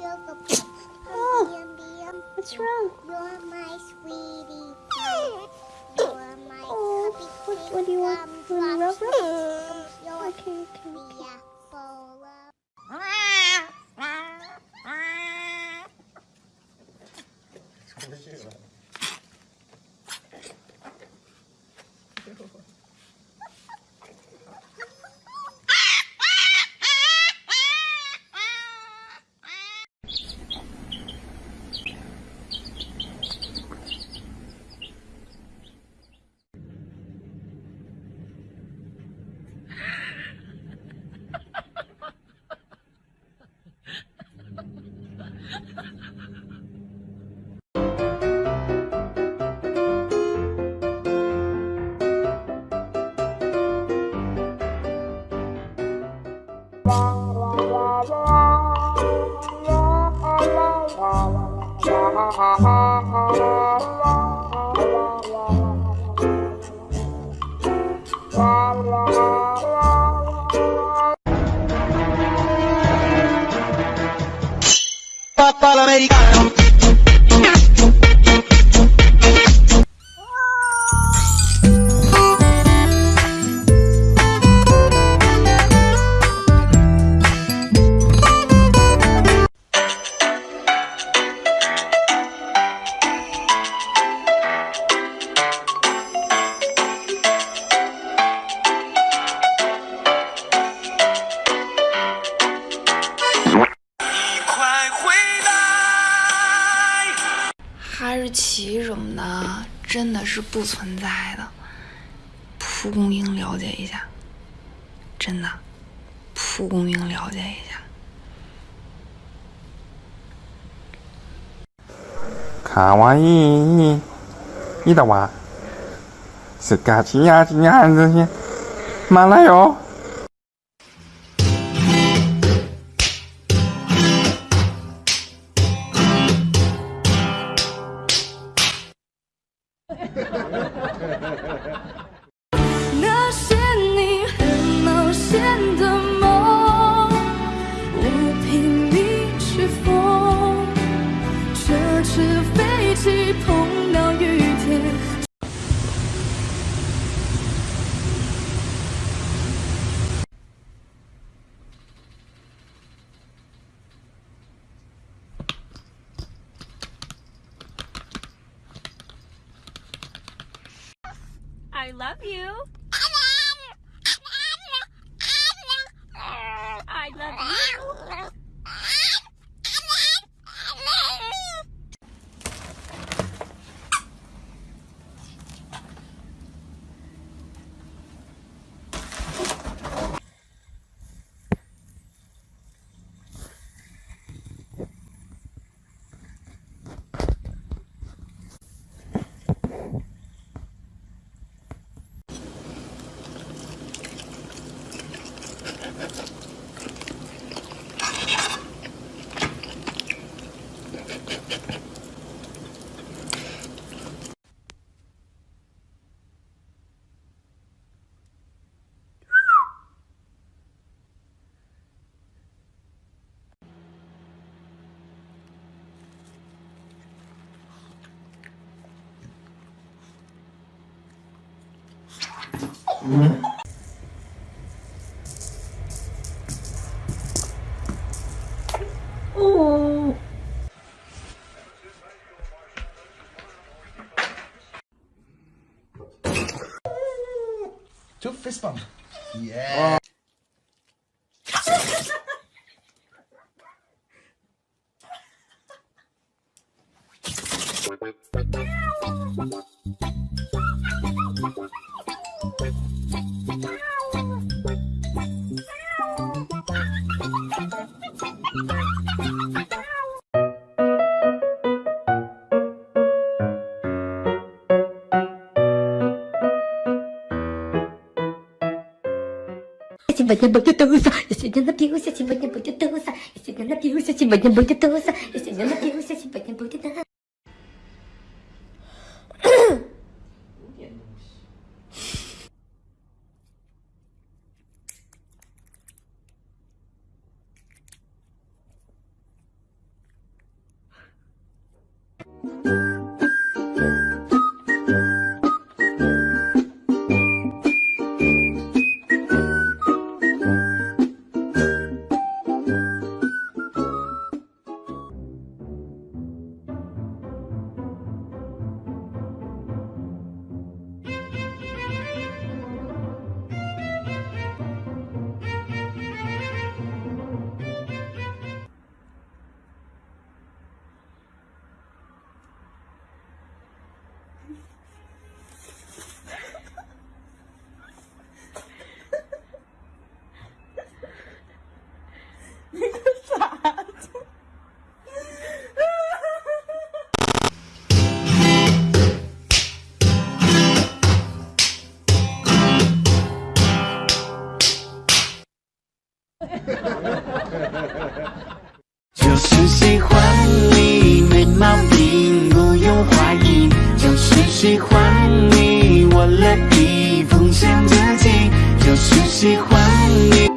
sugar plum. Oh, yum, yum, What's wrong? You're my oh, sweetie pie. Oh, you are my Oh, what, what do you want? You want to rub rub? Papà l'americano 奇什么的真的是不存在的，蒲公英了解一下，真的，蒲公英了解一下。卡哇伊，伊的哇，是嘎叽呀叽呀这些，马来哟。I love you. I love you. Two fist bump. Yeah. Сегодня будет туса, я сегодня напился, сегодня будет туса, я сегодня напился, сегодня сегодня будет туса, я сегодня напился, 喜欢你，我乐意奉献自己，就是喜欢你。